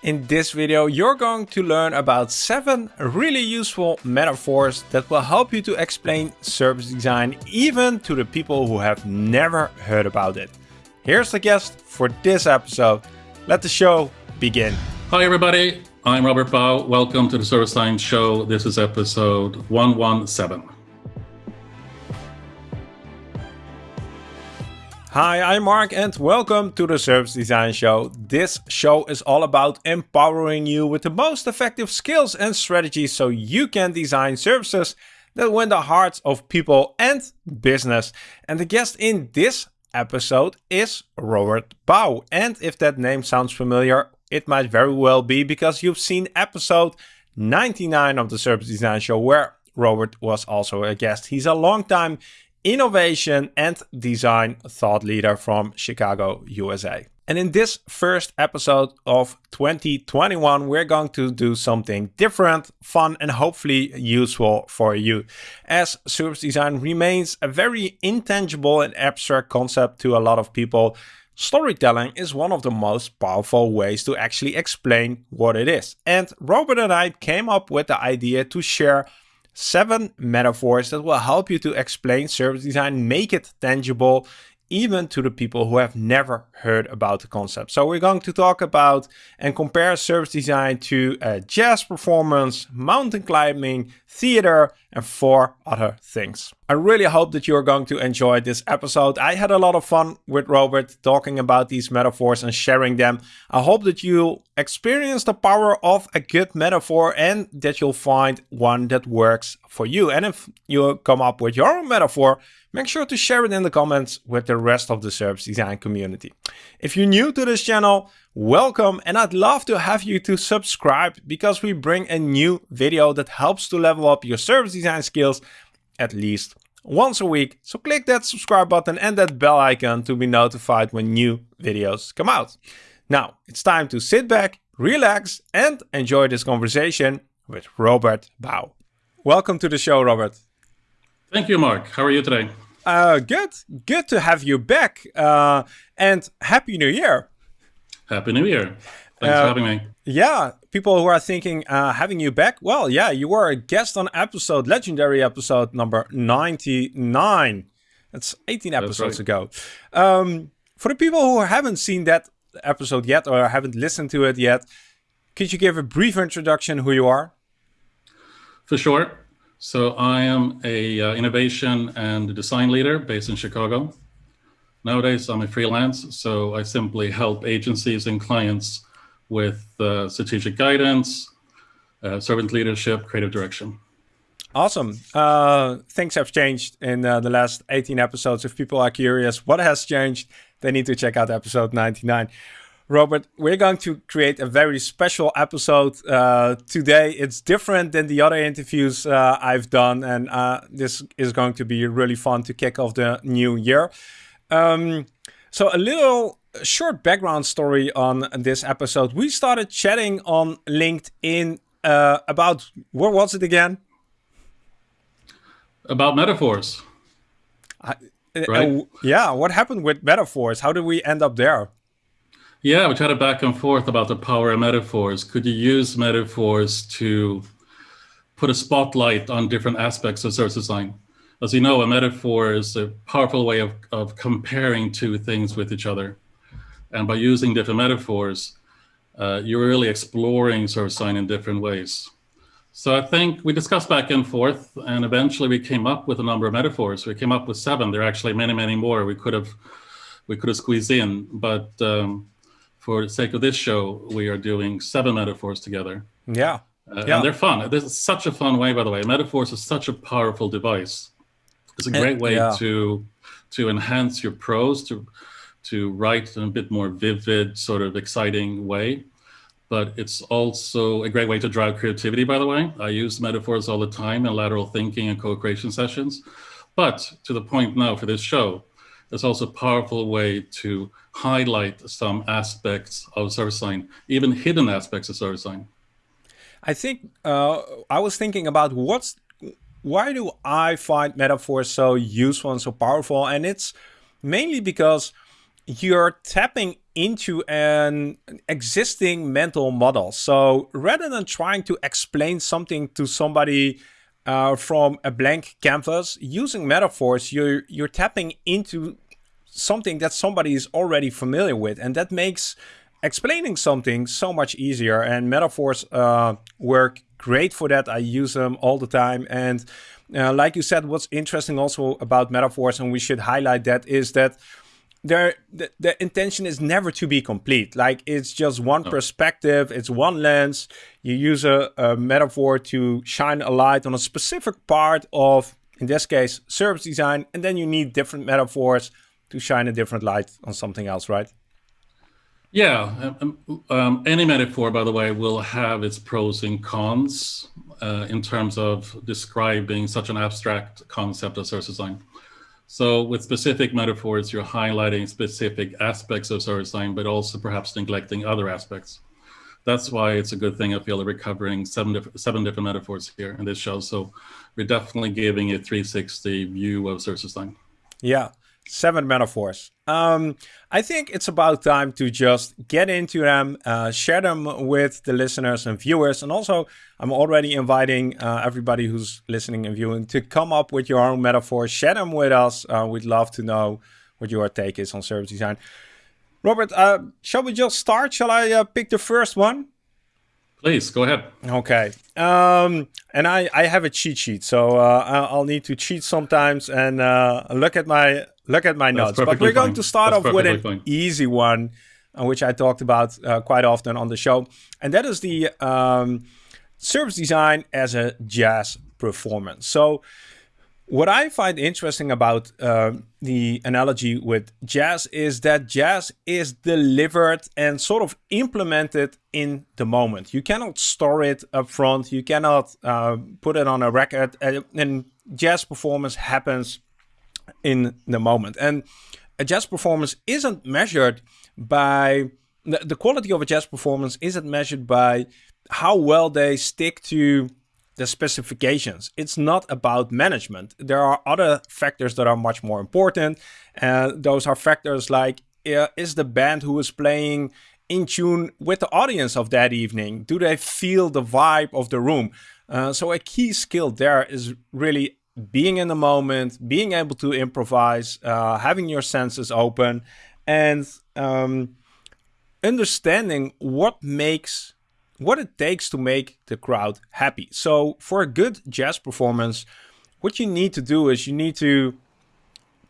In this video, you're going to learn about seven really useful metaphors that will help you to explain service design even to the people who have never heard about it. Here's the guest for this episode. Let the show begin. Hi everybody, I'm Robert Bau. Welcome to the Service Design Show. This is episode 117. Hi, I'm Mark and welcome to the Service Design Show. This show is all about empowering you with the most effective skills and strategies so you can design services that win the hearts of people and business. And the guest in this episode is Robert Bau. And if that name sounds familiar, it might very well be because you've seen episode 99 of the Service Design Show where Robert was also a guest. He's a long time innovation and design thought leader from Chicago, USA. And in this first episode of 2021, we're going to do something different, fun, and hopefully useful for you. As service design remains a very intangible and abstract concept to a lot of people, storytelling is one of the most powerful ways to actually explain what it is. And Robert and I came up with the idea to share seven metaphors that will help you to explain service design, make it tangible, even to the people who have never heard about the concept. So we're going to talk about and compare service design to uh, jazz performance, mountain climbing, theater, and four other things. I really hope that you're going to enjoy this episode. I had a lot of fun with Robert talking about these metaphors and sharing them. I hope that you experience the power of a good metaphor and that you'll find one that works for you. And if you come up with your own metaphor, make sure to share it in the comments with the rest of the service design community. If you're new to this channel, welcome and I'd love to have you to subscribe because we bring a new video that helps to level up your service design skills at least once a week. So click that subscribe button and that bell icon to be notified when new videos come out. Now it's time to sit back, relax and enjoy this conversation with Robert Bau. Welcome to the show, Robert. Thank you, Mark. How are you today? Uh, good. Good to have you back. Uh, and Happy New Year. Happy New Year. Thanks uh, for having me. Yeah, people who are thinking uh, having you back, well, yeah, you were a guest on episode, legendary episode number 99. That's 18 episodes That's right. ago. Um, for the people who haven't seen that episode yet or haven't listened to it yet, could you give a brief introduction who you are? For sure. So I am a uh, innovation and design leader based in Chicago. Nowadays, I'm a freelance, so I simply help agencies and clients with uh, strategic guidance, uh, servant leadership, creative direction. Awesome. Uh, things have changed in uh, the last 18 episodes. If people are curious what has changed, they need to check out episode 99. Robert, we're going to create a very special episode uh, today. It's different than the other interviews uh, I've done, and uh, this is going to be really fun to kick off the new year. Um, so, a little short background story on this episode. We started chatting on LinkedIn uh, about what was it again? About metaphors. I, uh, right? yeah, what happened with metaphors? How did we end up there? Yeah, we chatted back and forth about the power of metaphors. Could you use metaphors to put a spotlight on different aspects of service design? As you know, a metaphor is a powerful way of, of comparing two things with each other. And by using different metaphors, uh, you're really exploring service design in different ways. So I think we discussed back and forth, and eventually we came up with a number of metaphors. We came up with seven. There are actually many, many more we could have we could have squeezed in, but um, for the sake of this show, we are doing seven metaphors together. Yeah. Uh, yeah. And they're fun. This is such a fun way, by the way. Metaphors is such a powerful device. It's a great way yeah. to to enhance your prose, to to write in a bit more vivid, sort of exciting way. But it's also a great way to drive creativity, by the way. I use metaphors all the time in lateral thinking and co-creation sessions. But to the point now for this show, it's also a powerful way to highlight some aspects of service design, even hidden aspects of service design. I think uh, I was thinking about what's why do I find metaphors so useful and so powerful? And it's mainly because you're tapping into an existing mental model. So rather than trying to explain something to somebody uh, from a blank canvas, using metaphors, you're, you're tapping into something that somebody is already familiar with. And that makes explaining something so much easier. And metaphors uh, work great for that. I use them all the time. And uh, like you said, what's interesting also about metaphors, and we should highlight that, is that there the, the intention is never to be complete. Like it's just one oh. perspective, it's one lens. You use a, a metaphor to shine a light on a specific part of, in this case, service design, and then you need different metaphors to shine a different light on something else, right? Yeah, um, um, um, any metaphor, by the way, will have its pros and cons uh, in terms of describing such an abstract concept as service design. So with specific metaphors, you're highlighting specific aspects of service design, but also perhaps neglecting other aspects. That's why it's a good thing, I feel, that we're covering seven, diff seven different metaphors here in this show. So we're definitely giving a 360 view of service design. Yeah seven metaphors. Um, I think it's about time to just get into them, uh, share them with the listeners and viewers. And also, I'm already inviting uh, everybody who's listening and viewing to come up with your own metaphors, share them with us. Uh, we'd love to know what your take is on service design. Robert, uh, shall we just start? Shall I uh, pick the first one? Please go ahead. Okay. Um, and I, I have a cheat sheet, so uh, I'll need to cheat sometimes and uh, look at my look at my notes. But we're going to start That's off with an fine. easy one, uh, which I talked about uh, quite often on the show, and that is the um, service design as a jazz performance. So what I find interesting about uh, the analogy with jazz is that jazz is delivered and sort of implemented in the moment. You cannot store it up front. You cannot uh, put it on a record. And jazz performance happens in the moment. And a jazz performance isn't measured by the, the quality of a jazz performance isn't measured by how well they stick to the specifications. It's not about management. There are other factors that are much more important. And uh, those are factors like, uh, is the band who is playing in tune with the audience of that evening? Do they feel the vibe of the room? Uh, so a key skill there is really being in the moment, being able to improvise, uh, having your senses open, and um, understanding what makes what it takes to make the crowd happy. So for a good jazz performance, what you need to do is you need to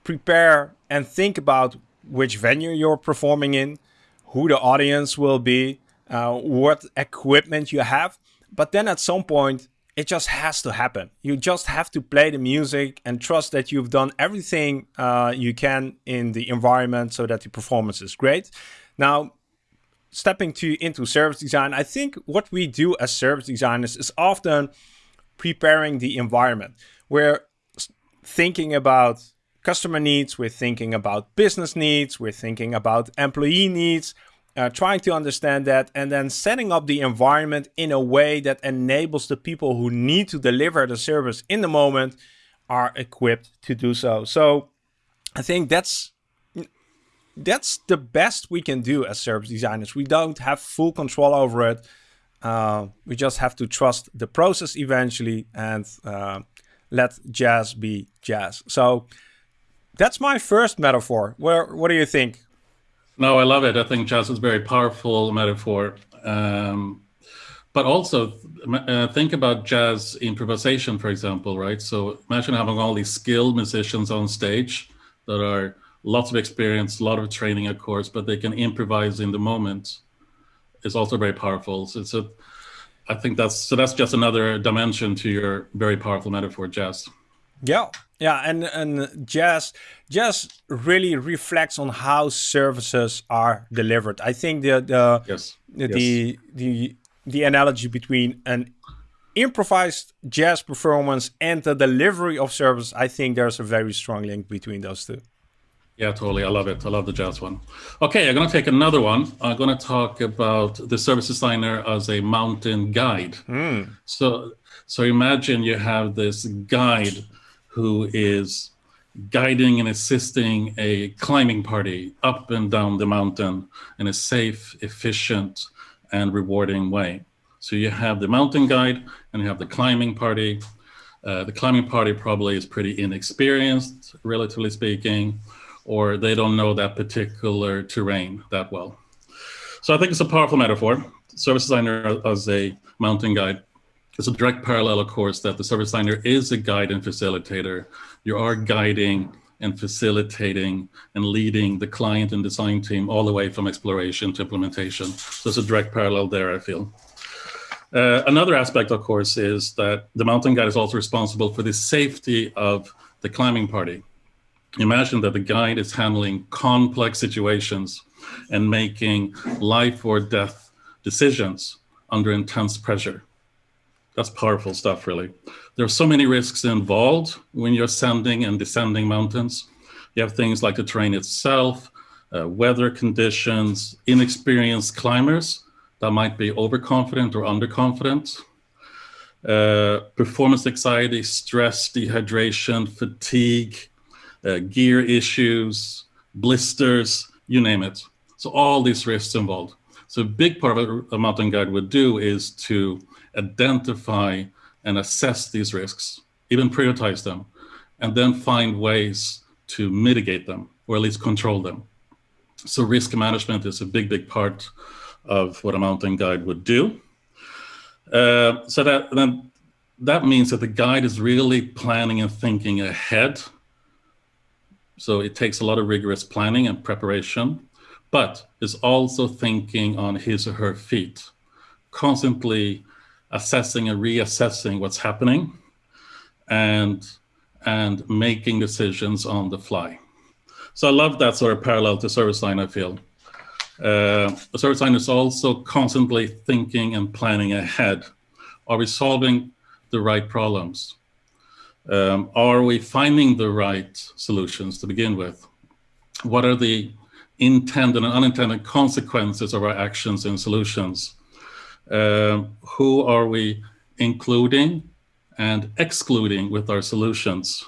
prepare and think about which venue you're performing in, who the audience will be, uh, what equipment you have. But then at some point, it just has to happen. You just have to play the music and trust that you've done everything uh, you can in the environment so that the performance is great. Now, stepping to into service design, I think what we do as service designers is often preparing the environment. We're thinking about customer needs, we're thinking about business needs, we're thinking about employee needs, uh, trying to understand that and then setting up the environment in a way that enables the people who need to deliver the service in the moment are equipped to do so. So I think that's that's the best we can do as service designers. We don't have full control over it. Uh, we just have to trust the process eventually and uh, let jazz be jazz. So that's my first metaphor. Where, what do you think? No, I love it. I think jazz is a very powerful metaphor. Um, but also uh, think about jazz improvisation, for example, right? So imagine having all these skilled musicians on stage that are lots of experience, a lot of training, of course, but they can improvise in the moment. It's also very powerful. So it's a, I think that's so. That's just another dimension to your very powerful metaphor, jazz. Yeah, yeah, and and jazz jazz really reflects on how services are delivered. I think the the yes. the, yes. the the analogy between an improvised jazz performance and the delivery of service, I think there's a very strong link between those two. Yeah, totally. I love it. I love the jazz one. Okay, I'm going to take another one. I'm going to talk about the service designer as a mountain guide. Mm. So, so imagine you have this guide who is guiding and assisting a climbing party up and down the mountain in a safe, efficient, and rewarding way. So you have the mountain guide and you have the climbing party. Uh, the climbing party probably is pretty inexperienced, relatively speaking, or they don't know that particular terrain that well. So I think it's a powerful metaphor. Service designer as a mountain guide. It's a direct parallel, of course, that the service designer is a guide and facilitator. You are guiding and facilitating and leading the client and design team all the way from exploration to implementation. So it's a direct parallel there, I feel. Uh, another aspect, of course, is that the mountain guide is also responsible for the safety of the climbing party. Imagine that the guide is handling complex situations and making life or death decisions under intense pressure. That's powerful stuff, really. There are so many risks involved when you're ascending and descending mountains. You have things like the terrain itself, uh, weather conditions, inexperienced climbers that might be overconfident or underconfident, uh, performance anxiety, stress, dehydration, fatigue, uh, gear issues, blisters, you name it. So all these risks involved. So a big part of what a mountain guide would do is to identify and assess these risks, even prioritize them, and then find ways to mitigate them or at least control them. So risk management is a big, big part of what a mountain guide would do. Uh, so that then that means that the guide is really planning and thinking ahead. So it takes a lot of rigorous planning and preparation, but is also thinking on his or her feet, constantly assessing and reassessing what's happening and and making decisions on the fly. So I love that sort of parallel to service design, I feel. Uh, service design is also constantly thinking and planning ahead. Are we solving the right problems? Um, are we finding the right solutions to begin with? What are the intended and unintended consequences of our actions and solutions? Uh, who are we including and excluding with our solutions?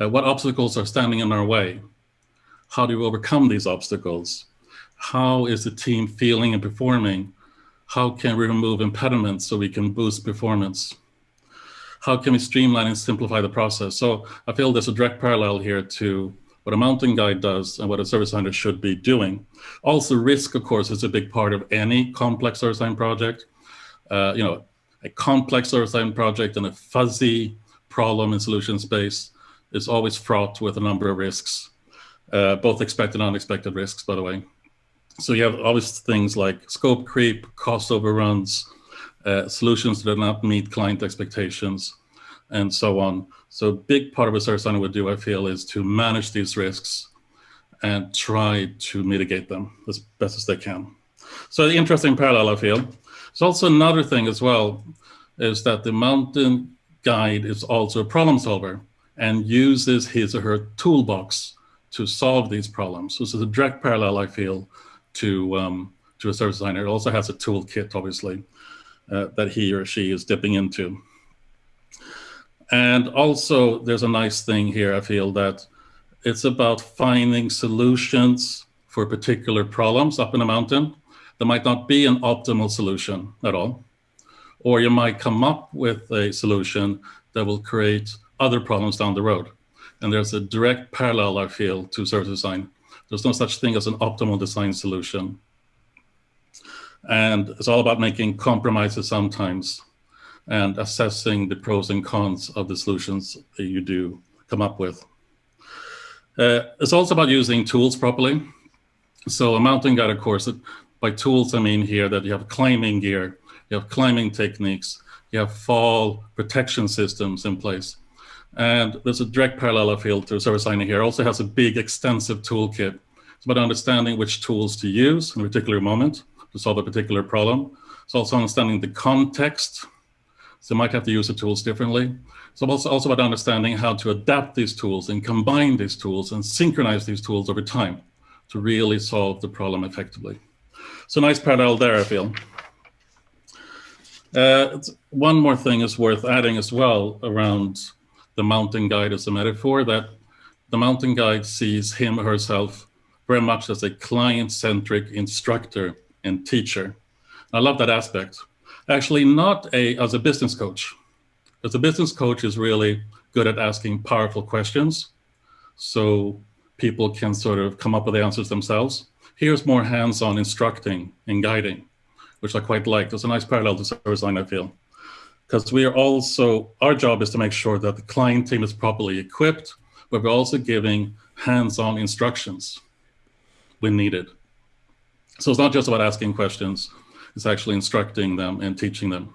Uh, what obstacles are standing in our way? How do we overcome these obstacles? how is the team feeling and performing? How can we remove impediments so we can boost performance? How can we streamline and simplify the process? So I feel there's a direct parallel here to what a mountain guide does and what a service designer should be doing. Also risk, of course, is a big part of any complex service design project. Uh, you know, a complex service design project and a fuzzy problem and solution space is always fraught with a number of risks, uh, both expected and unexpected risks, by the way. So you have obvious things like scope creep, cost overruns, uh, solutions that do not meet client expectations, and so on. So a big part of what service designer would do, I feel, is to manage these risks and try to mitigate them as best as they can. So the interesting parallel, I feel. There's also another thing as well, is that the mountain guide is also a problem solver and uses his or her toolbox to solve these problems. So this is a direct parallel, I feel, to um, to a service designer. It also has a toolkit, obviously, uh, that he or she is dipping into. And also, there's a nice thing here. I feel that it's about finding solutions for particular problems up in a mountain. There might not be an optimal solution at all, or you might come up with a solution that will create other problems down the road. And there's a direct parallel, I feel, to service design there's no such thing as an optimal design solution. And it's all about making compromises sometimes and assessing the pros and cons of the solutions that you do come up with. Uh, it's also about using tools properly. So a mountain guide, of course, by tools, I mean here that you have climbing gear, you have climbing techniques, you have fall protection systems in place. And there's a direct parallel, I feel, to service designer here. Also has a big, extensive toolkit. It's about understanding which tools to use in a particular moment to solve a particular problem. It's also understanding the context. So you might have to use the tools differently. So also, also about understanding how to adapt these tools and combine these tools and synchronize these tools over time to really solve the problem effectively. So nice parallel there, I feel. Uh, one more thing is worth adding as well around the mountain guide as a metaphor that the mountain guide sees him or herself very much as a client-centric instructor and teacher. I love that aspect. Actually, not a as a business coach, because a business coach is really good at asking powerful questions, so people can sort of come up with the answers themselves. Here's more hands-on instructing and guiding, which I quite like. There's a nice parallel to service design, I feel. Because we are also, our job is to make sure that the client team is properly equipped, but we're also giving hands-on instructions when needed. So it's not just about asking questions, it's actually instructing them and teaching them.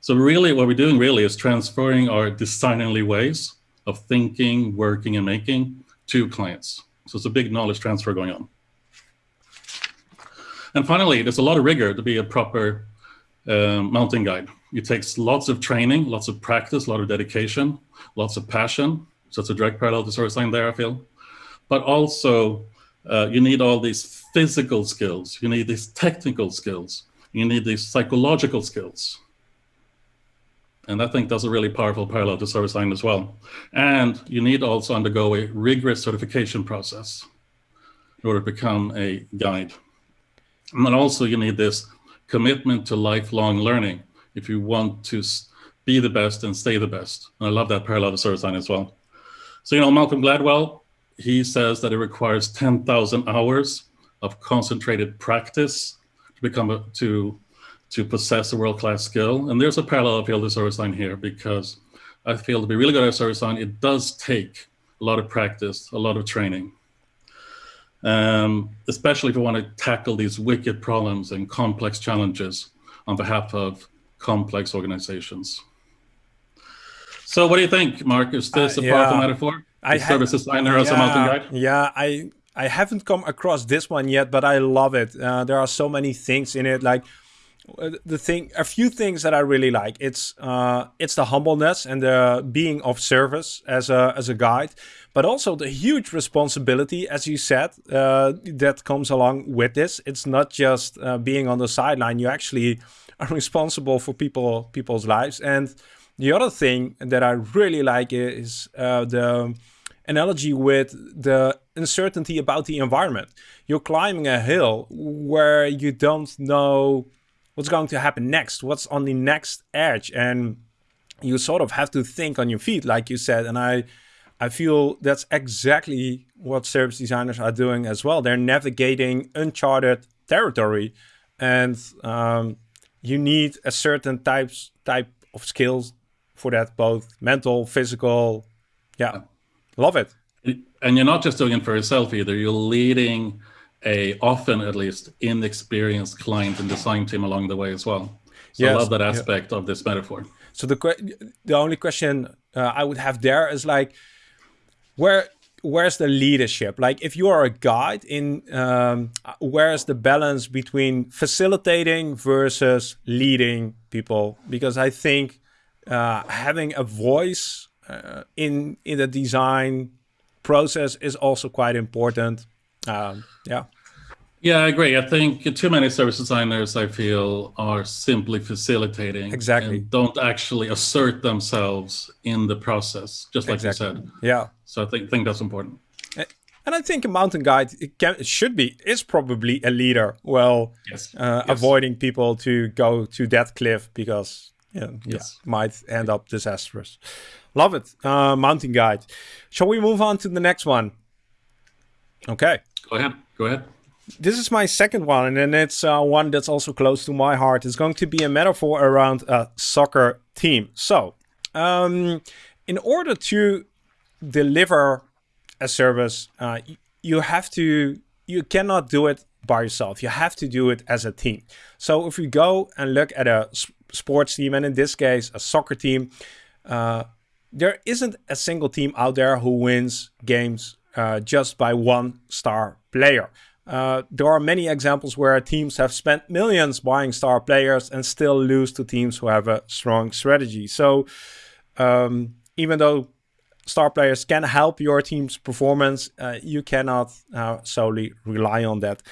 So really what we're doing really is transferring our designerly ways of thinking, working, and making to clients. So it's a big knowledge transfer going on. And finally, there's a lot of rigor to be a proper um, mountain guide. It takes lots of training, lots of practice, a lot of dedication, lots of passion. So it's a direct parallel to service design there, I feel. But also, uh, you need all these physical skills. You need these technical skills. You need these psychological skills. And I think that's a really powerful parallel to service design as well. And you need also undergo a rigorous certification process in order to become a guide. And then also you need this commitment to lifelong learning if you want to be the best and stay the best. And I love that parallel to service design as well. So, you know, Malcolm Gladwell, he says that it requires 10,000 hours of concentrated practice to become a, to to possess a world-class skill. And there's a parallel of the service design here because I feel to be really good at service design, it does take a lot of practice, a lot of training. Um, especially if you want to tackle these wicked problems and complex challenges on behalf of complex organizations. So what do you think, Mark? Is this uh, a yeah. powerful metaphor? I service designer as yeah, a mountain guide? Yeah, I I haven't come across this one yet, but I love it. Uh, there are so many things in it, like uh, the thing, a few things that I really like. It's uh, it's the humbleness and the being of service as a as a guide, but also the huge responsibility, as you said, uh, that comes along with this. It's not just uh, being on the sideline. You actually are responsible for people people's lives. And the other thing that I really like is uh, the analogy with the uncertainty about the environment. You're climbing a hill where you don't know what's going to happen next, what's on the next edge, and you sort of have to think on your feet, like you said. And I, I feel that's exactly what service designers are doing as well. They're navigating uncharted territory, and um, you need a certain types type of skills for that, both mental, physical. Yeah, love it. And you're not just doing it for yourself either. You're leading a often at least inexperienced client and design team along the way as well. So yes. I love that aspect yeah. of this metaphor. So the the only question uh, I would have there is like, where where's the leadership? Like, if you are a guide, in um, where's the balance between facilitating versus leading people? Because I think uh, having a voice uh, in in the design process is also quite important. Um, yeah. Yeah, I agree. I think too many service designers, I feel, are simply facilitating. Exactly. don't actually assert themselves in the process, just like exactly. you said. Yeah. So I think, think that's important. And I think a mountain guide it can should be is probably a leader. Well, yes. Uh, yes. avoiding people to go to that cliff because yeah, might end up disastrous. Love it, uh, mountain guide. Shall we move on to the next one? Okay. Go ahead. Go ahead. This is my second one, and it's uh, one that's also close to my heart. It's going to be a metaphor around a soccer team. So, um, in order to deliver a service, uh, you have to, you cannot do it by yourself. You have to do it as a team. So if we go and look at a sports team, and in this case, a soccer team, uh, there isn't a single team out there who wins games uh, just by one star player. Uh, there are many examples where teams have spent millions buying star players and still lose to teams who have a strong strategy. So um, even though star players can help your team's performance, uh, you cannot uh, solely rely on that.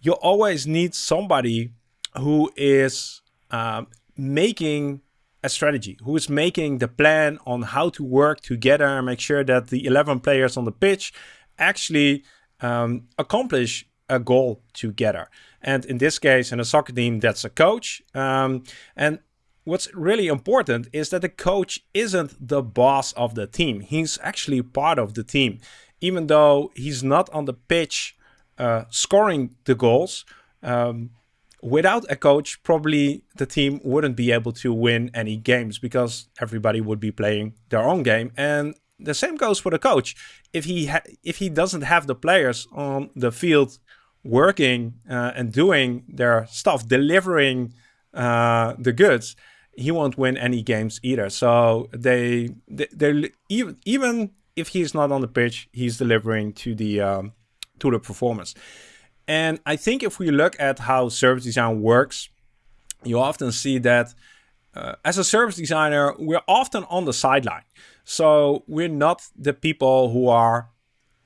You always need somebody who is um, making a strategy, who is making the plan on how to work together and make sure that the 11 players on the pitch actually um, accomplish a goal together. And in this case, in a soccer team, that's a coach. Um, and what's really important is that the coach isn't the boss of the team. He's actually part of the team. Even though he's not on the pitch uh, scoring the goals, um, without a coach, probably the team wouldn't be able to win any games because everybody would be playing their own game. And the same goes for the coach. If he if he doesn't have the players on the field working uh, and doing their stuff, delivering uh, the goods, he won't win any games either. So they, they, even even if he's not on the pitch, he's delivering to the um, to the performance. And I think if we look at how service design works, you often see that uh, as a service designer, we're often on the sideline. So we're not the people who are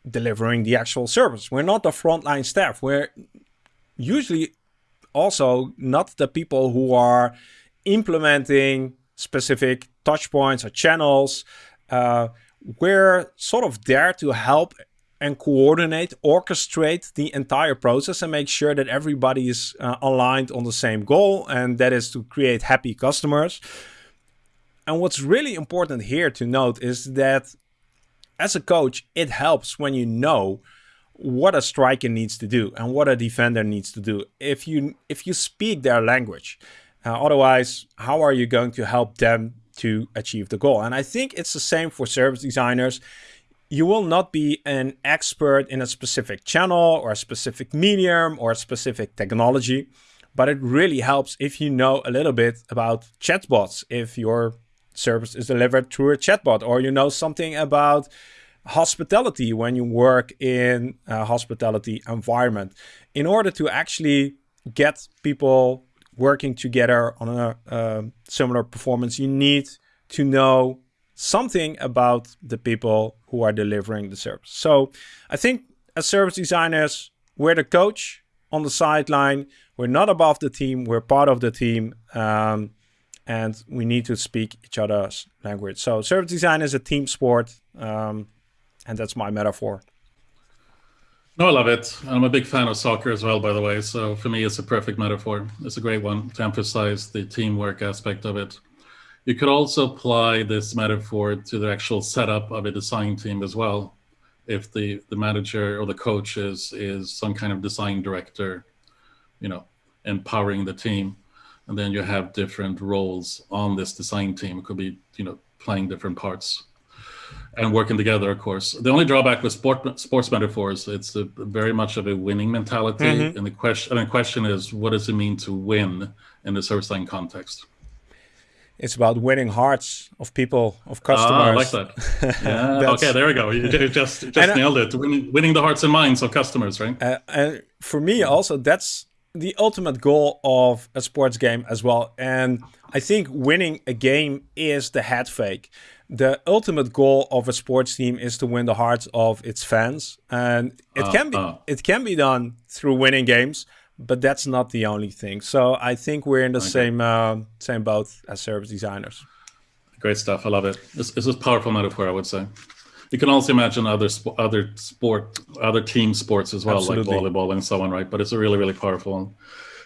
delivering the actual service. We're not the frontline staff. We're usually also not the people who are implementing specific touch points or channels. Uh, we're sort of there to help and coordinate, orchestrate the entire process and make sure that everybody is uh, aligned on the same goal, and that is to create happy customers. And what's really important here to note is that as a coach, it helps when you know what a striker needs to do and what a defender needs to do. If you if you speak their language, uh, otherwise, how are you going to help them to achieve the goal? And I think it's the same for service designers. You will not be an expert in a specific channel or a specific medium or a specific technology, but it really helps if you know a little bit about chatbots, if your service is delivered through a chatbot, or you know something about hospitality when you work in a hospitality environment. In order to actually get people working together on a uh, similar performance, you need to know something about the people who are delivering the service. So I think as service designers, we're the coach on the sideline. We're not above the team. We're part of the team. Um, and we need to speak each other's language. So service design is a team sport, um, and that's my metaphor. No, I love it. I'm a big fan of soccer as well, by the way. So for me, it's a perfect metaphor. It's a great one to emphasize the teamwork aspect of it. You could also apply this metaphor to the actual setup of a design team as well. If the, the manager or the coach is, is some kind of design director, you know, empowering the team and then you have different roles on this design team. It could be, you know, playing different parts and working together, of course. The only drawback with sport, sports metaphors, it's a, very much of a winning mentality. Mm -hmm. And the question, and the question is, what does it mean to win in the service design context? It's about winning hearts of people, of customers. Ah, I like that. Yeah. okay, there we go. You just just nailed it. Winning, winning the hearts and minds of customers, right? Uh, and for me, also, that's the ultimate goal of a sports game as well. And I think winning a game is the head fake. The ultimate goal of a sports team is to win the hearts of its fans, and it uh, can be uh. it can be done through winning games, but that's not the only thing. So I think we're in the okay. same uh, same boat as service designers. Great stuff. I love it. This, this is powerful metaphor, I would say. You can also imagine other sp other sport, other team sports as well, Absolutely. like volleyball and so on, right? But it's a really, really powerful one.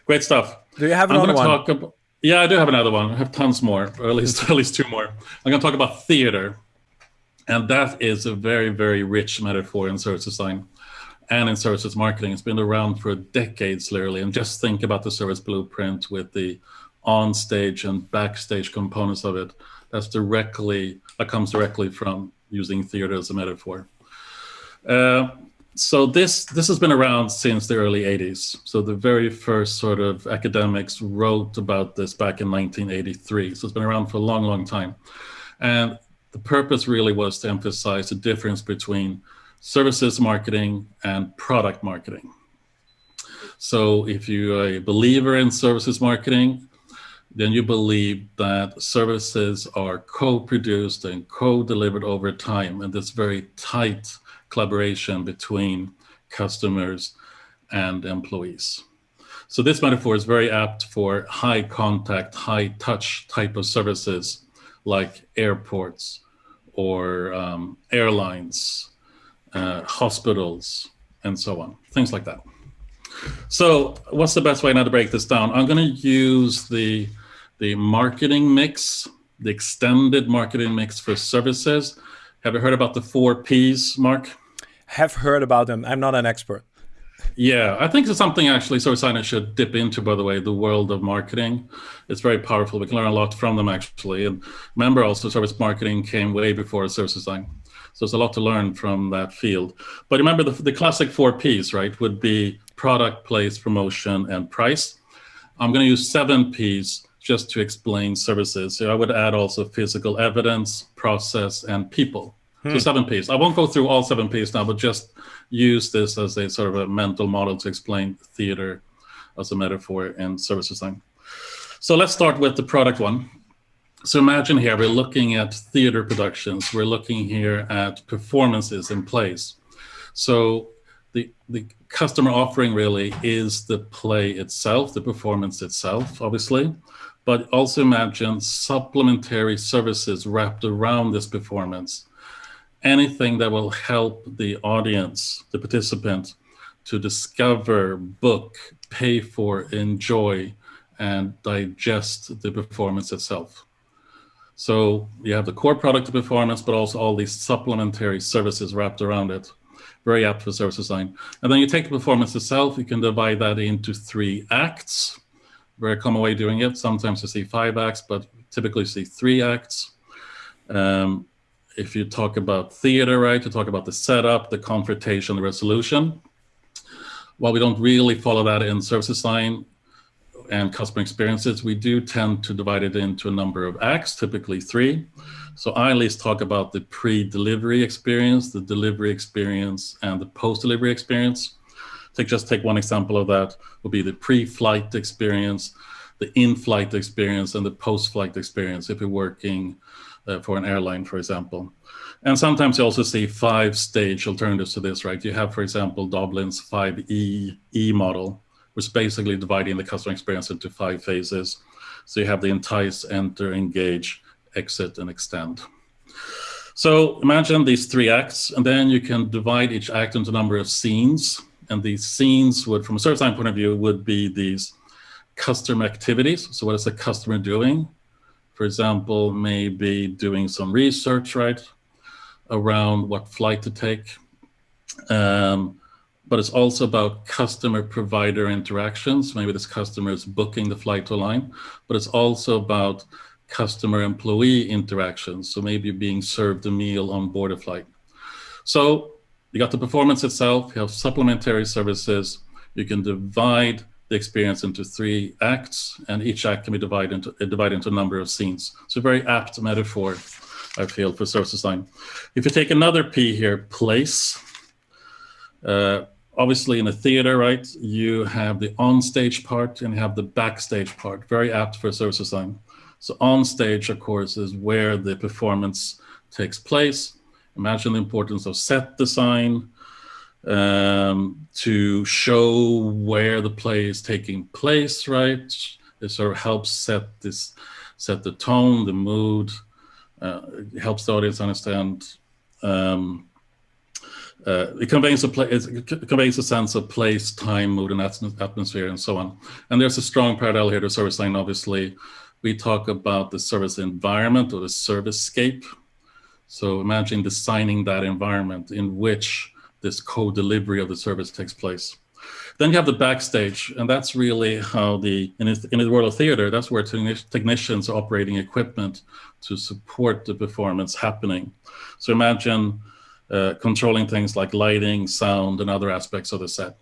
Great stuff. Do you have another I'm one? Talk about, yeah, I do have another one. I have tons more, or at least at least two more. I'm going to talk about theater, and that is a very, very rich metaphor in service design and in services marketing. It's been around for decades, literally. And just think about the service blueprint with the on-stage and backstage components of it. That's directly that comes directly from using theater as a metaphor. Uh, so this this has been around since the early 80s. So the very first sort of academics wrote about this back in 1983. So it's been around for a long, long time. And the purpose really was to emphasize the difference between services marketing and product marketing. So if you're a believer in services marketing, then you believe that services are co-produced and co-delivered over time and this very tight collaboration between customers and employees. So this metaphor is very apt for high contact, high touch type of services like airports or um, airlines, uh, hospitals, and so on, things like that. So what's the best way now to break this down? I'm going to use the, the marketing mix, the extended marketing mix for services. Have you heard about the four Ps, Mark? Have heard about them. I'm not an expert. Yeah, I think it's something actually service design should dip into, by the way, the world of marketing. It's very powerful. We can learn a lot from them, actually. And remember also, service marketing came way before service design. So there's a lot to learn from that field. But remember, the, the classic four Ps, right, would be product, place, promotion, and price. I'm going to use seven Ps just to explain services. So I would add also physical evidence, process, and people. Hmm. So seven Ps. I won't go through all seven Ps now, but just use this as a sort of a mental model to explain theater as a metaphor in service design. So let's start with the product one. So imagine here, we're looking at theater productions. We're looking here at performances in plays. So the, the customer offering really is the play itself, the performance itself, obviously, but also imagine supplementary services wrapped around this performance anything that will help the audience, the participant, to discover, book, pay for, enjoy, and digest the performance itself. So you have the core product performance, but also all these supplementary services wrapped around it. Very apt for service design. And then you take the performance itself, you can divide that into three acts. Very common way doing it. Sometimes you see five acts, but typically you see three acts. Um, if you talk about theater, right, you talk about the setup, the confrontation, the resolution. While we don't really follow that in service design and customer experiences, we do tend to divide it into a number of acts, typically three. So I at least talk about the pre-delivery experience, the delivery experience, and the post-delivery experience. Take just take one example of that would be the pre-flight experience, the in-flight experience, and the post-flight experience if you're working uh, for an airline, for example. And sometimes you also see five stage alternatives to this, right? You have, for example, Doblin's 5E E model, which basically dividing the customer experience into five phases. So you have the entice, enter, engage, exit, and extend. So imagine these three acts, and then you can divide each act into a number of scenes. And these scenes would, from a service design point of view, would be these customer activities. So what is the customer doing? for example, maybe doing some research, right, around what flight to take. Um, but it's also about customer provider interactions. Maybe this customer is booking the flight to but it's also about customer employee interactions. So maybe being served a meal on board a flight. So you got the performance itself, you have supplementary services, you can divide the experience into three acts, and each act can be divided into, divided into a number of scenes. So very apt metaphor, I feel, for service design. If you take another P here, place, uh, obviously in a theater, right, you have the on-stage part and you have the backstage part, very apt for service design. So on-stage, of course, is where the performance takes place. Imagine the importance of set design, um, to show where the play is taking place, right? It sort of helps set this, set the tone, the mood. Uh, helps the audience understand. Um, uh, it conveys a it conveys a sense of place, time, mood, and atmosphere, and so on. And there's a strong parallel here to service design. Obviously, we talk about the service environment or the service scape. So imagine designing that environment in which this co-delivery of the service takes place. Then you have the backstage, and that's really how the, in, in the world of theater, that's where technicians are operating equipment to support the performance happening. So imagine uh, controlling things like lighting, sound, and other aspects of the set.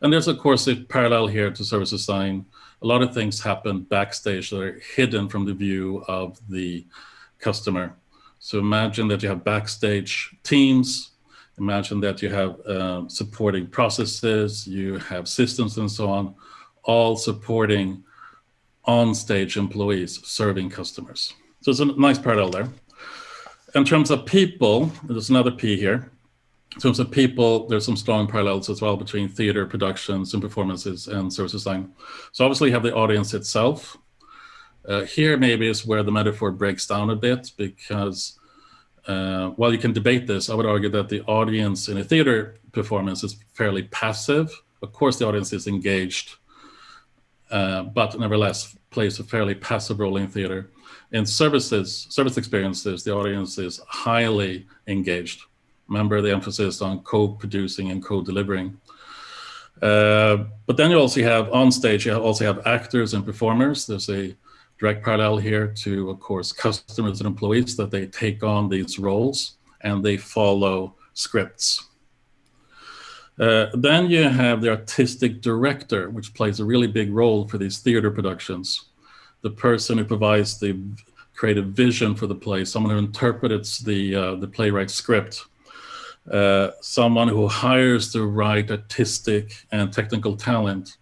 And there's, of course, a parallel here to service design. A lot of things happen backstage that are hidden from the view of the customer. So imagine that you have backstage teams Imagine that you have uh, supporting processes, you have systems and so on, all supporting on-stage employees serving customers. So it's a nice parallel there. In terms of people, there's another P here. in terms of people, there's some strong parallels as well between theater productions and performances and service design. So obviously you have the audience itself. Uh, here maybe is where the metaphor breaks down a bit because uh, while you can debate this, I would argue that the audience in a theater performance is fairly passive. Of course, the audience is engaged, uh, but nevertheless plays a fairly passive role in theater. In services, service experiences, the audience is highly engaged. Remember the emphasis on co-producing and co-delivering. Uh, but then you also have on stage, you also have actors and performers. There's a direct parallel here to, of course, customers and employees that they take on these roles and they follow scripts. Uh, then you have the artistic director, which plays a really big role for these theater productions. The person who provides the creative vision for the play, someone who interprets the, uh, the playwright's script, uh, someone who hires the right artistic and technical talent,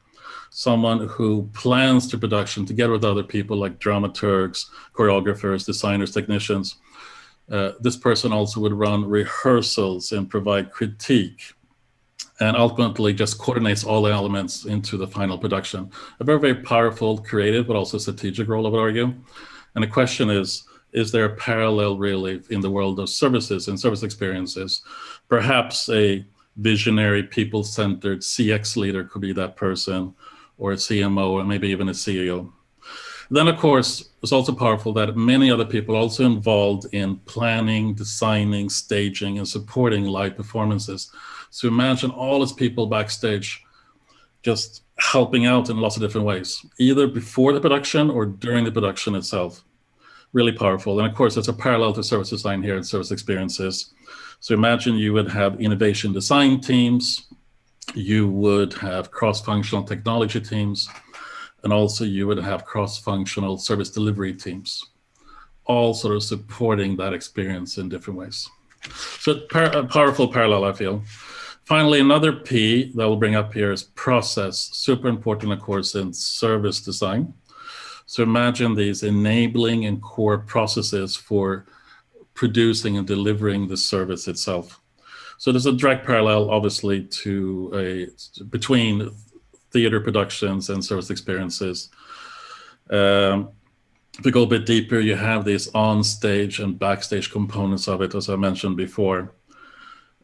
someone who plans the production together with other people like dramaturgs, choreographers, designers, technicians. Uh, this person also would run rehearsals and provide critique and ultimately just coordinates all the elements into the final production. A very, very powerful, creative, but also strategic role, I would argue. And the question is, is there a parallel really in the world of services and service experiences? Perhaps a visionary, people-centered CX leader could be that person, or a CMO, or maybe even a CEO. Then, of course, it's also powerful that many other people also involved in planning, designing, staging, and supporting live performances. So imagine all these people backstage just helping out in lots of different ways, either before the production or during the production itself really powerful. And of course, there's a parallel to service design here and service experiences. So imagine you would have innovation design teams, you would have cross-functional technology teams, and also you would have cross-functional service delivery teams, all sort of supporting that experience in different ways. So par powerful parallel, I feel. Finally, another P that we'll bring up here is process, super important, of course, in service design. So imagine these enabling and core processes for producing and delivering the service itself. So there's a direct parallel, obviously, to a between theater productions and service experiences. Um, if we go a bit deeper, you have these on-stage and backstage components of it, as I mentioned before.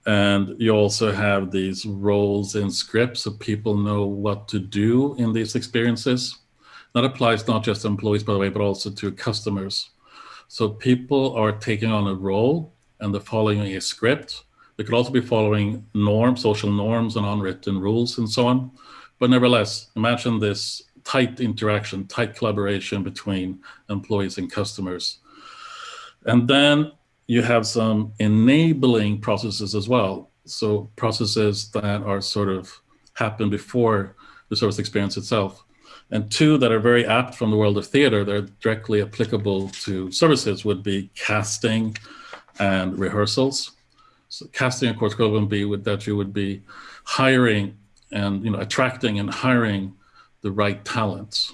And you also have these roles in scripts so people know what to do in these experiences. That applies not just to employees, by the way, but also to customers. So people are taking on a role and they're following a script. They could also be following norms, social norms and unwritten rules and so on. But nevertheless, imagine this tight interaction, tight collaboration between employees and customers. And then you have some enabling processes as well. So processes that are sort of happen before the service experience itself and two that are very apt from the world of theater, they're directly applicable to services would be casting and rehearsals. So casting, of course, would be with that you would be hiring and you know attracting and hiring the right talents.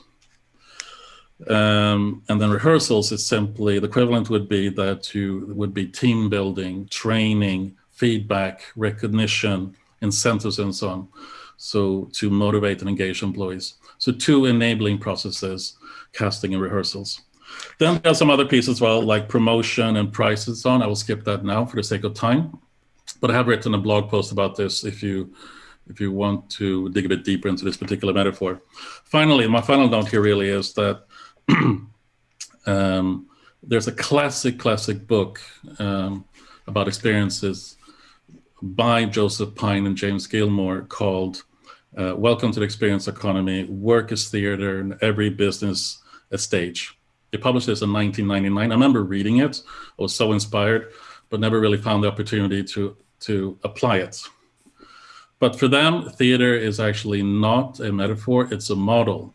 Um, and then rehearsals is simply the equivalent would be that you would be team building, training, feedback, recognition, incentives, and so on. So to motivate and engage employees. So two enabling processes, casting and rehearsals. Then there are some other pieces as well, like promotion and price and so on. I will skip that now for the sake of time. But I have written a blog post about this if you if you want to dig a bit deeper into this particular metaphor. Finally, my final note here really is that um, there's a classic, classic book um, about experiences by Joseph Pine and James Gilmore called uh, welcome to the experience economy. Work is theater and every business a stage. They published this in 1999. I remember reading it. I was so inspired, but never really found the opportunity to, to apply it. But for them, theater is actually not a metaphor, it's a model.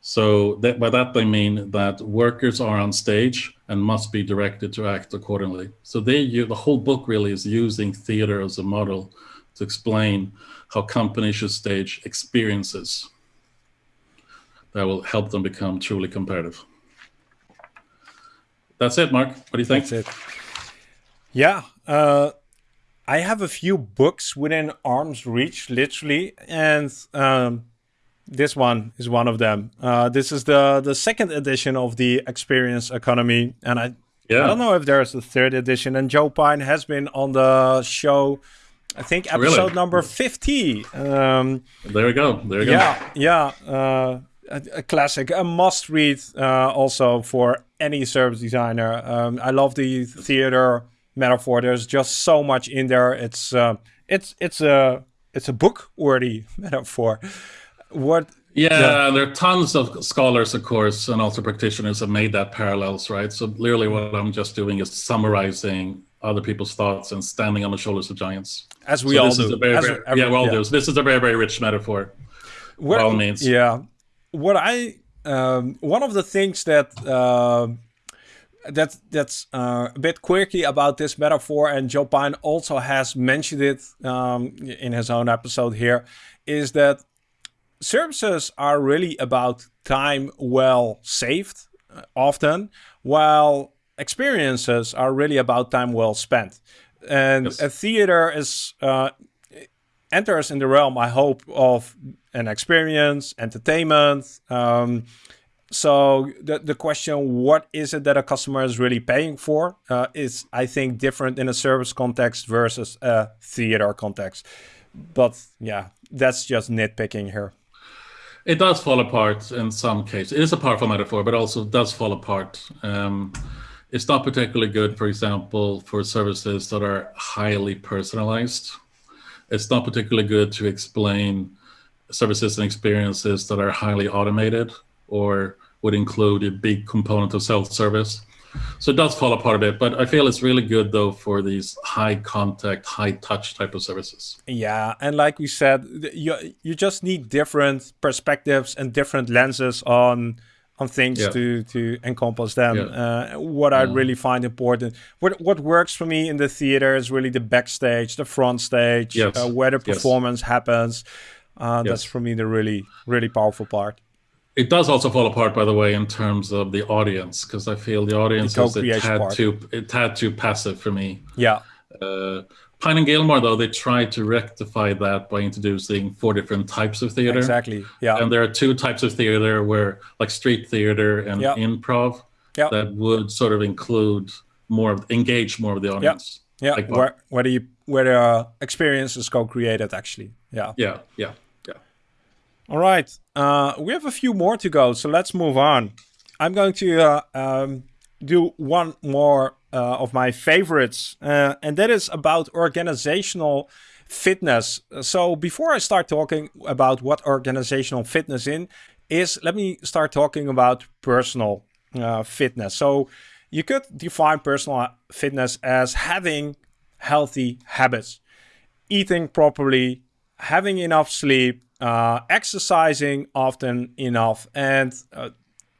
So that, by that they mean that workers are on stage and must be directed to act accordingly. So they, the whole book really is using theater as a model to explain how companies should stage experiences that will help them become truly competitive. That's it, Mark. What do you think? That's it. Yeah, uh, I have a few books within arm's reach, literally, and um, this one is one of them. Uh, this is the the second edition of the Experience Economy, and I yeah. I don't know if there's a third edition. And Joe Pine has been on the show, I think episode really? number fifty. Um, there we go. There we go. Yeah, yeah. Uh, a, a, classic, a must read uh, also for any service designer. Um, I love the theater metaphor. There's just so much in there. It's uh, it's it's a it's a book worthy metaphor. What yeah, yeah, there are tons of scholars, of course, and also practitioners have made that parallels, right? So literally what I'm just doing is summarizing other people's thoughts and standing on the shoulders of giants. As we so all do. Very, very, every, yeah, we all yeah. do. So this is a very, very rich metaphor. What, by all means. Yeah. What I, um, one of the things that, uh, that that's uh, a bit quirky about this metaphor, and Joe Pine also has mentioned it um, in his own episode here, is that services are really about time well saved uh, often, while experiences are really about time well spent. And yes. a theater is uh, enters in the realm, I hope, of an experience, entertainment. Um, so the, the question, what is it that a customer is really paying for, uh, is, I think, different in a service context versus a theater context. But yeah, that's just nitpicking here. It does fall apart in some cases. It is a powerful metaphor, but also does fall apart. Um, it's not particularly good, for example, for services that are highly personalized. It's not particularly good to explain services and experiences that are highly automated or would include a big component of self-service. So it does fall apart a bit, but I feel it's really good though for these high contact, high touch type of services. Yeah, and like we said, you you just need different perspectives and different lenses on on things yeah. to to encompass them. Yeah. Uh, what I really find important, what what works for me in the theater is really the backstage, the front stage, yes. uh, where the performance yes. happens. Uh, yes. That's for me the really really powerful part. It does also fall apart, by the way, in terms of the audience, because I feel the audience the is a tad too, a tad too passive for me. Yeah. Uh, Pine and Gilmore, though, they tried to rectify that by introducing four different types of theater. Exactly. Yeah. And there are two types of theater where, like street theater and yeah. improv, yeah. that would sort of include more, of, engage more of the audience. Yeah. Yeah. Like where, where you where the uh, experience is co-created, actually. Yeah. Yeah. Yeah. Yeah. All right, uh, we have a few more to go, so let's move on. I'm going to uh, um, do one more uh, of my favorites, uh, and that is about organizational fitness. So before I start talking about what organizational fitness in is, let me start talking about personal uh, fitness. So you could define personal fitness as having healthy habits, eating properly, having enough sleep, uh, exercising often enough. And uh,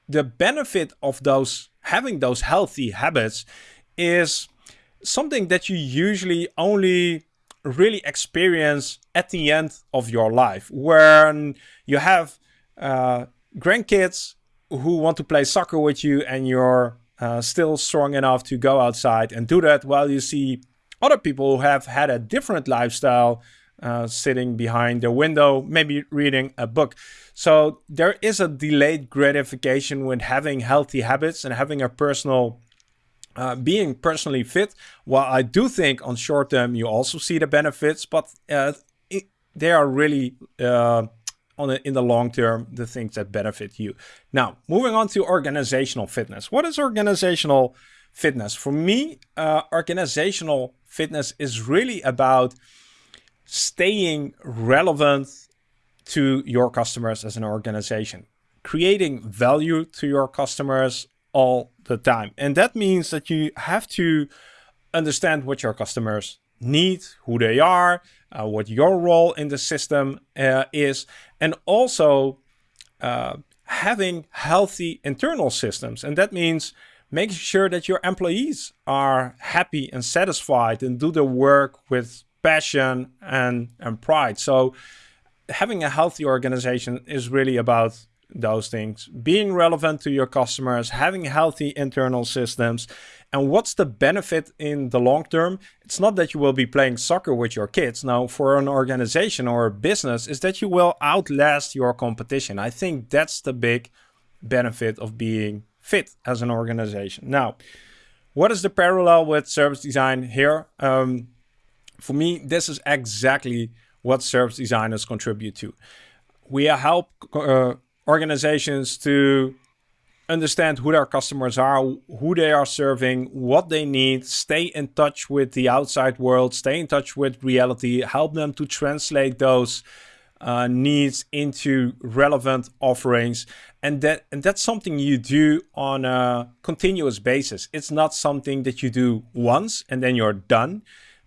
the benefit of those having those healthy habits is something that you usually only really experience at the end of your life when you have uh, grandkids who want to play soccer with you and you're uh, still strong enough to go outside and do that while you see other people who have had a different lifestyle uh, sitting behind the window, maybe reading a book. So there is a delayed gratification with having healthy habits and having a personal, uh, being personally fit. While I do think on short term you also see the benefits, but uh, it, they are really uh, on the, in the long term the things that benefit you. Now, moving on to organizational fitness. What is organizational fitness? For me, uh, organizational fitness is really about staying relevant to your customers as an organization, creating value to your customers all the time. And that means that you have to understand what your customers need, who they are, uh, what your role in the system uh, is, and also uh, having healthy internal systems. And that means making sure that your employees are happy and satisfied and do their work with passion and, and pride. So having a healthy organization is really about those things, being relevant to your customers, having healthy internal systems. And what's the benefit in the long term? It's not that you will be playing soccer with your kids. Now, for an organization or a business, is that you will outlast your competition. I think that's the big benefit of being fit as an organization. Now, what is the parallel with service design here? Um, for me, this is exactly what service designers contribute to. We help uh, organizations to understand who their customers are, who they are serving, what they need, stay in touch with the outside world, stay in touch with reality, help them to translate those uh, needs into relevant offerings. And that and that's something you do on a continuous basis. It's not something that you do once and then you're done.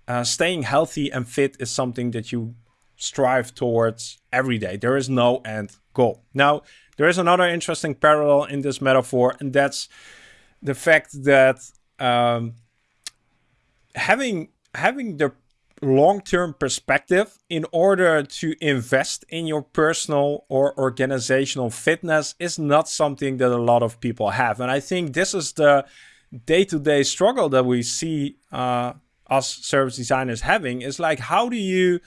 Uh, staying healthy and fit is something that you strive towards every day. There is no end goal. Now, there is another interesting parallel in this metaphor, and that's the fact that um, having having the long-term perspective in order to invest in your personal or organizational fitness is not something that a lot of people have. And I think this is the day-to-day struggle that we see uh, us service designers having is like, how do you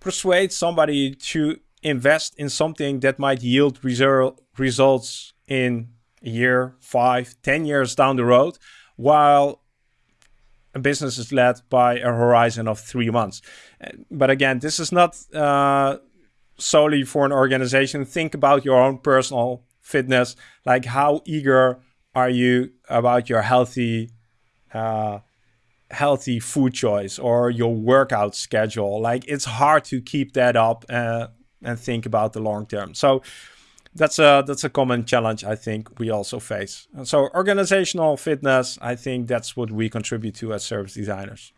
persuade somebody to invest in something that might yield result, results in a year, five, ten years down the road, while a business is led by a horizon of three months. But again, this is not uh, solely for an organization. Think about your own personal fitness. Like how eager are you about your healthy, uh, healthy food choice or your workout schedule? Like it's hard to keep that up uh, and think about the long term. So that's a that's a common challenge I think we also face. so organizational fitness, I think that's what we contribute to as service designers.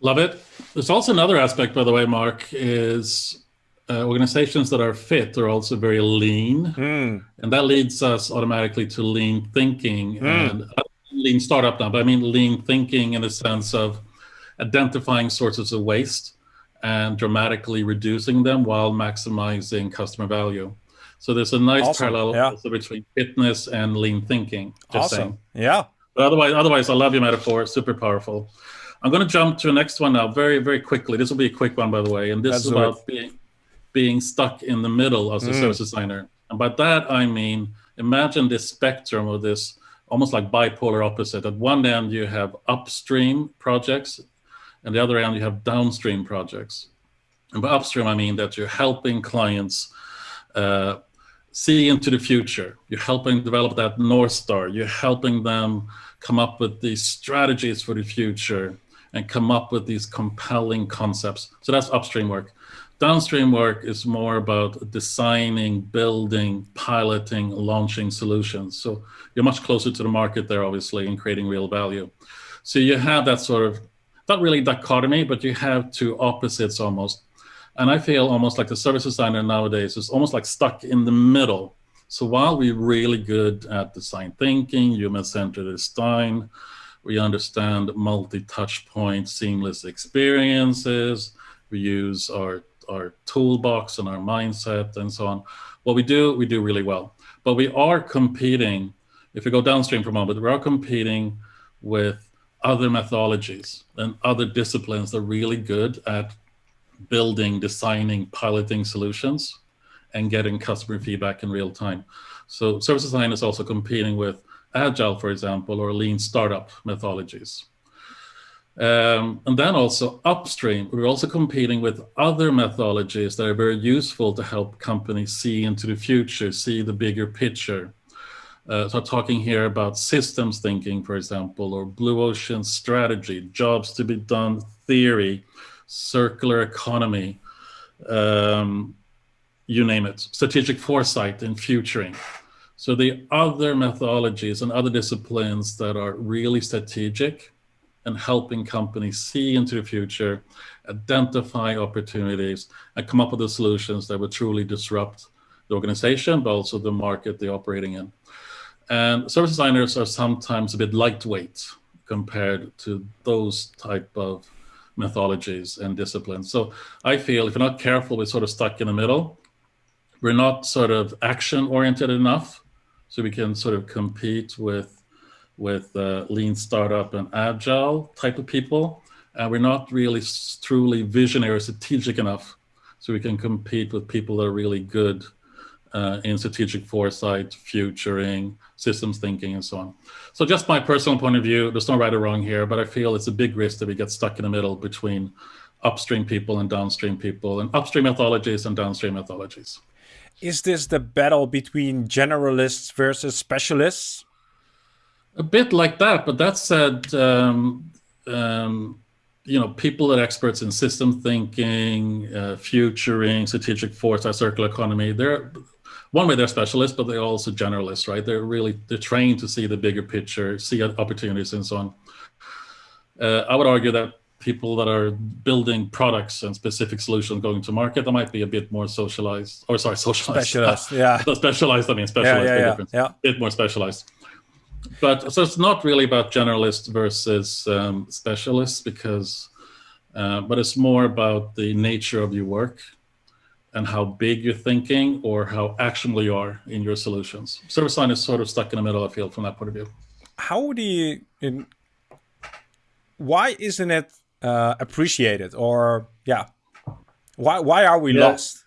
Love it. There's also another aspect, by the way, Mark, is uh, organizations that are fit are also very lean, mm. and that leads us automatically to lean thinking mm. and lean startup now. But I mean lean thinking in the sense of identifying sources of waste and dramatically reducing them while maximizing customer value. So there's a nice awesome. parallel yeah. also between fitness and lean thinking. Just awesome. Saying. Yeah. But otherwise, otherwise, I love your metaphor. Super powerful. I'm going to jump to the next one now, very, very quickly. This will be a quick one, by the way, and this That's is about being being stuck in the middle as a mm. service designer. And by that I mean, imagine this spectrum of this almost like bipolar opposite. At one end you have upstream projects, and the other end you have downstream projects. And by upstream I mean that you're helping clients uh, see into the future. You're helping develop that North Star. You're helping them come up with these strategies for the future and come up with these compelling concepts. So that's upstream work. Downstream work is more about designing, building, piloting, launching solutions. So you're much closer to the market there, obviously, and creating real value. So you have that sort of, not really dichotomy, but you have two opposites almost. And I feel almost like the service designer nowadays is almost like stuck in the middle. So while we're really good at design thinking, human-centered design, we understand multi-touch point, seamless experiences, we use our, our toolbox and our mindset and so on. What we do, we do really well. But we are competing, if we go downstream for a moment, we are competing with other methodologies and other disciplines that are really good at building, designing, piloting solutions, and getting customer feedback in real time. So service design is also competing with agile, for example, or lean startup methodologies. Um, and then also upstream, we're also competing with other methodologies that are very useful to help companies see into the future, see the bigger picture. Uh, so talking here about systems thinking, for example, or blue ocean strategy, jobs to be done theory, circular economy, um, you name it, strategic foresight and futuring. So the other methodologies and other disciplines that are really strategic and helping companies see into the future, identify opportunities, and come up with the solutions that would truly disrupt the organization, but also the market they're operating in. And service designers are sometimes a bit lightweight compared to those type of methodologies and disciplines. So I feel if you're not careful, we're sort of stuck in the middle. we're not sort of action oriented enough, so we can sort of compete with with uh, lean startup and agile type of people. And we're not really truly visionary or strategic enough, so we can compete with people that are really good uh, in strategic foresight, futuring, systems thinking, and so on. So just my personal point of view, there's no right or wrong here, but I feel it's a big risk that we get stuck in the middle between upstream people and downstream people, and upstream methodologies and downstream methodologies. Is this the battle between generalists versus specialists? A bit like that, but that said, um, um, you know, people that are experts in system thinking, uh, futuring, strategic foresight, circular economy, they're one way they're specialists, but they're also generalists, right? They're really they're trained to see the bigger picture, see opportunities, and so on. Uh, I would argue that people that are building products and specific solutions going to market, that might be a bit more socialized, or sorry, socialized. Specialized, yeah. specialized, I mean, specialized, yeah, yeah, yeah. yeah. A bit more specialized. But so it's not really about generalists versus um, specialists because, uh, but it's more about the nature of your work and how big you're thinking or how actionable you are in your solutions. Service line is sort of stuck in the middle, I feel, from that point of view. How do you, in, why isn't it uh, appreciated or, yeah, why, why are we yeah. lost?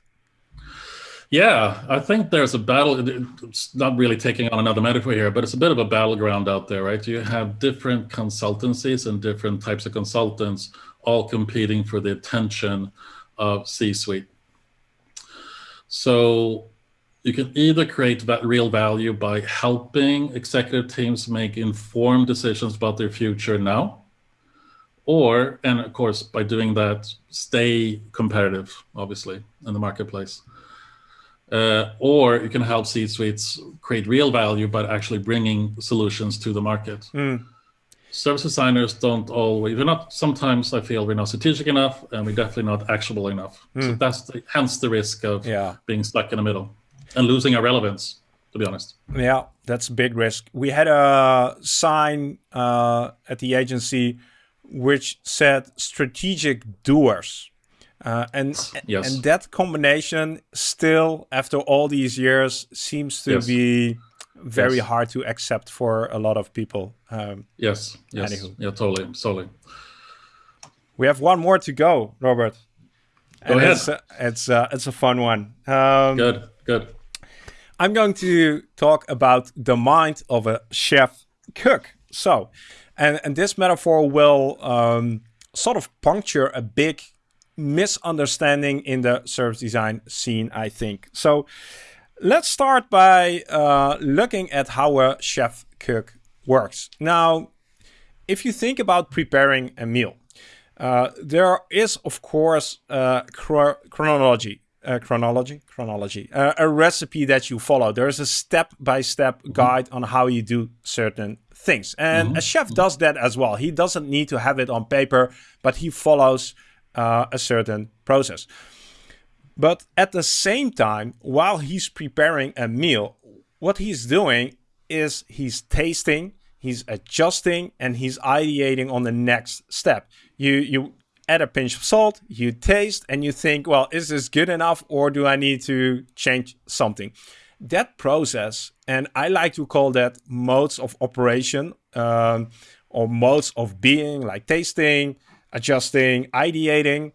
Yeah, I think there's a battle. It's not really taking on another metaphor here, but it's a bit of a battleground out there, right? You have different consultancies and different types of consultants all competing for the attention of C-suite. So you can either create that real value by helping executive teams make informed decisions about their future now, or, and of course, by doing that, stay competitive, obviously, in the marketplace. Uh, or you can help C-suites create real value by actually bringing solutions to the market. Mm. Service designers don't always, we're not, sometimes I feel we're not strategic enough and we're definitely not actionable enough. Mm. So hmm. that's the, hence the risk of yeah. being stuck in the middle and losing our relevance, to be honest. Yeah, that's a big risk. We had a sign uh, at the agency which said strategic doers. Uh, and yes. and that combination still, after all these years, seems to yes. be very yes. hard to accept for a lot of people. Um, yes, yes, anywho. yeah, totally, totally. We have one more to go, Robert. Go and ahead. It's uh, it's, uh, it's a fun one. Um, good, good. I'm going to talk about the mind of a chef cook. So, and and this metaphor will um, sort of puncture a big misunderstanding in the service design scene, I think. So Let's start by uh, looking at how a chef cook works. Now, if you think about preparing a meal, uh, there is, of course, uh, chronology, uh, chronology, chronology, uh, a recipe that you follow. There is a step-by-step -step guide on how you do certain things. And mm -hmm. a chef does that as well. He doesn't need to have it on paper, but he follows uh, a certain process. But at the same time, while he's preparing a meal, what he's doing is he's tasting, he's adjusting, and he's ideating on the next step. You you add a pinch of salt, you taste, and you think, well, is this good enough or do I need to change something? That process, and I like to call that modes of operation um, or modes of being, like tasting, adjusting, ideating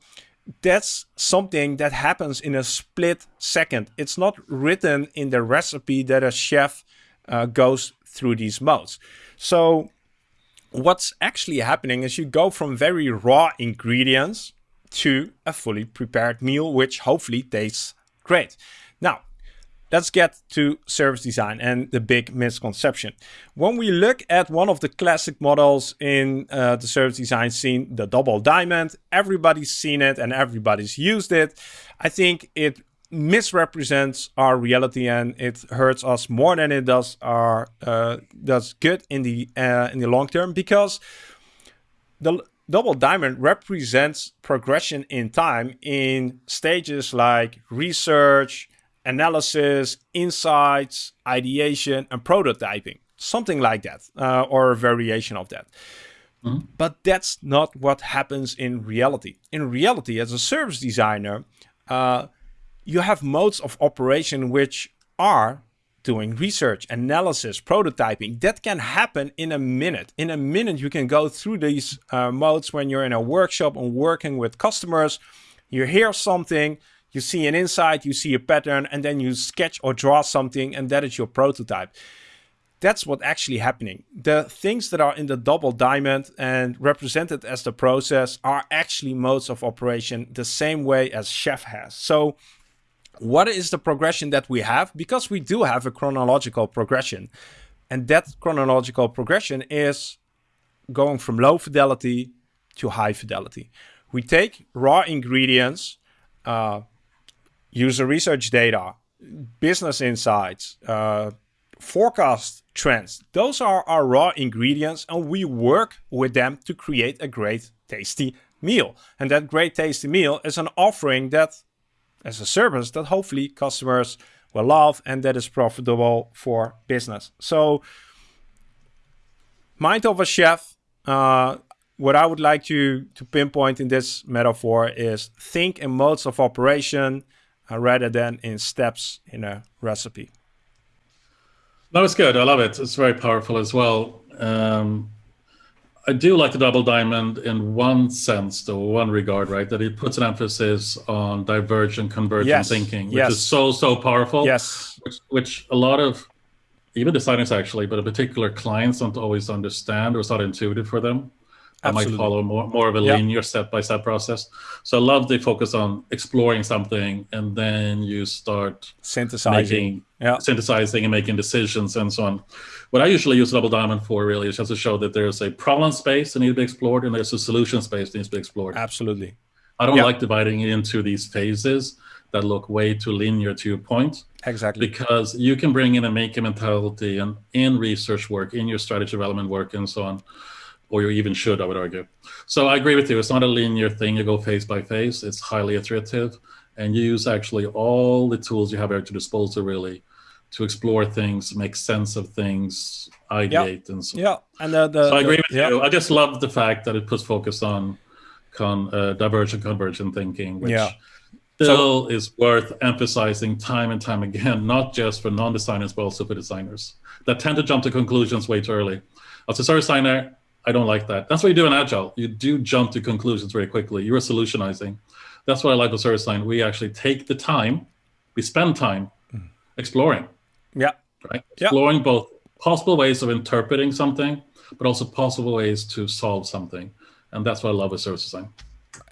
that's something that happens in a split second. It's not written in the recipe that a chef uh, goes through these modes. So what's actually happening is you go from very raw ingredients to a fully prepared meal, which hopefully tastes great. Let's get to service design and the big misconception. When we look at one of the classic models in uh, the service design scene, the double diamond, everybody's seen it and everybody's used it. I think it misrepresents our reality and it hurts us more than it does our uh, does good in the uh, in the long term because the double diamond represents progression in time in stages like research analysis, insights, ideation, and prototyping. Something like that, uh, or a variation of that. Mm -hmm. But that's not what happens in reality. In reality, as a service designer, uh, you have modes of operation which are doing research, analysis, prototyping. That can happen in a minute. In a minute, you can go through these uh, modes when you're in a workshop and working with customers. You hear something, you see an insight, you see a pattern, and then you sketch or draw something, and that is your prototype. That's what actually happening. The things that are in the double diamond and represented as the process are actually modes of operation the same way as Chef has. So what is the progression that we have? Because we do have a chronological progression. And that chronological progression is going from low fidelity to high fidelity. We take raw ingredients, uh, user research data, business insights, uh, forecast trends. Those are our raw ingredients and we work with them to create a great tasty meal. And that great tasty meal is an offering that as a service that hopefully customers will love and that is profitable for business. So mind of a chef, uh, what I would like to, to pinpoint in this metaphor is think in modes of operation rather than in steps in a recipe. That was good. I love it. It's very powerful as well. Um, I do like the double diamond in one sense, though, one regard, right? That it puts an emphasis on divergent, convergent yes. thinking, which yes. is so, so powerful. Yes. Which, which a lot of, even designers actually, but in particular clients don't always understand or it's not intuitive for them. I might follow more, more of a linear step-by-step process. So I love the focus on exploring something and then you start synthesizing, making, yeah. synthesizing and making decisions and so on. What I usually use Double Diamond for really is just to show that there's a problem space that needs to be explored and there's a solution space that needs to be explored. Absolutely. I don't like dividing it into these phases that look way too linear to your point. Exactly. Because you can bring in a maker mentality and in research work, in your strategy development work and so on or you even should, I would argue. So I agree with you. It's not a linear thing. You go phase by phase. It's highly iterative, and you use actually all the tools you have at your disposal, really, to explore things, make sense of things, ideate, and so. on. Yeah, and the, the, so I agree with you. I just love the fact that it puts focus on con uh, divergent, convergent thinking, which. Yeah. Still so, is worth emphasizing time and time again, not just for non-designers, but also for designers that tend to jump to conclusions way too early. As a service designer, I don't like that. That's what you do in Agile. You do jump to conclusions very quickly. You're solutionizing. That's what I like with service design. We actually take the time, we spend time mm. exploring. Yeah. Right? Exploring yeah. both possible ways of interpreting something, but also possible ways to solve something. And that's what I love with service design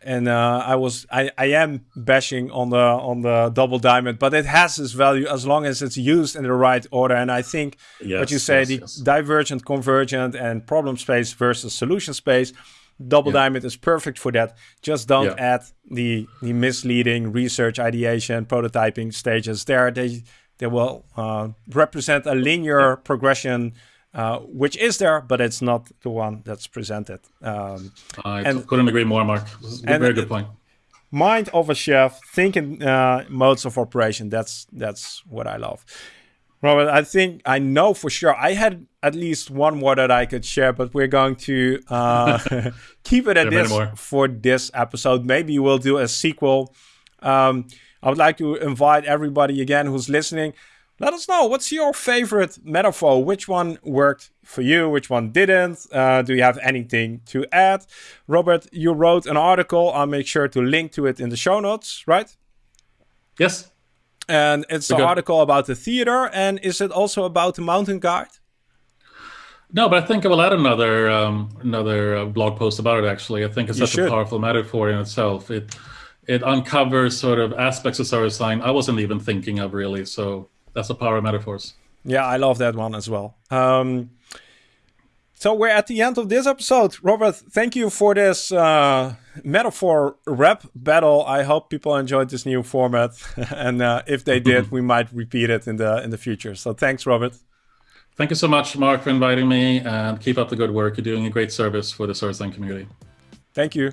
and uh, I was I, I am bashing on the on the double diamond, but it has its value as long as it's used in the right order. And I think yes, what you say, yes, the yes. divergent, convergent, and problem space versus solution space, double yeah. diamond is perfect for that. Just don't yeah. add the the misleading research, ideation, prototyping stages there. They they will uh, represent a linear yeah. progression uh, which is there, but it's not the one that's presented. Um, I and, couldn't agree more, Mark. Very good point. Mind of a chef, thinking uh, modes of operation. That's that's what I love. Robert, I think I know for sure. I had at least one more that I could share, but we're going to uh, keep it at this for this episode. Maybe we'll do a sequel. Um, I would like to invite everybody again who's listening let us know what's your favorite metaphor. Which one worked for you? Which one didn't? Uh, do you have anything to add? Robert, you wrote an article. I'll make sure to link to it in the show notes, right? Yes. And it's an article about the theater. And is it also about the mountain guide? No, but I think I will add another um, another uh, blog post about it. Actually, I think it's you such should. a powerful metaphor in itself. It it uncovers sort of aspects of service design I wasn't even thinking of really. So that's the power of metaphors. Yeah, I love that one as well. Um, so we're at the end of this episode. Robert, thank you for this uh, metaphor rap battle. I hope people enjoyed this new format, and uh, if they did, we might repeat it in the in the future. So thanks, Robert. Thank you so much, Mark, for inviting me, and keep up the good work. You're doing a great service for the Sourcing community. Thank you.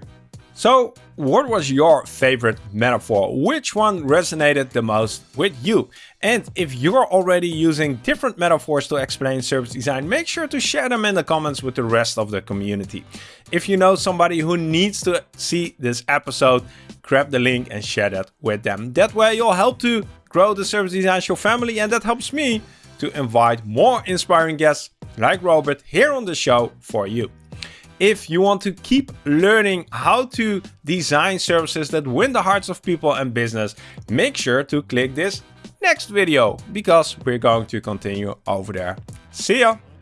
So, what was your favorite metaphor? Which one resonated the most with you? And if you're already using different metaphors to explain service design, make sure to share them in the comments with the rest of the community. If you know somebody who needs to see this episode, grab the link and share that with them. That way you'll help to grow the Service Design Show family and that helps me to invite more inspiring guests like Robert here on the show for you. If you want to keep learning how to design services that win the hearts of people and business, make sure to click this next video because we're going to continue over there. See ya!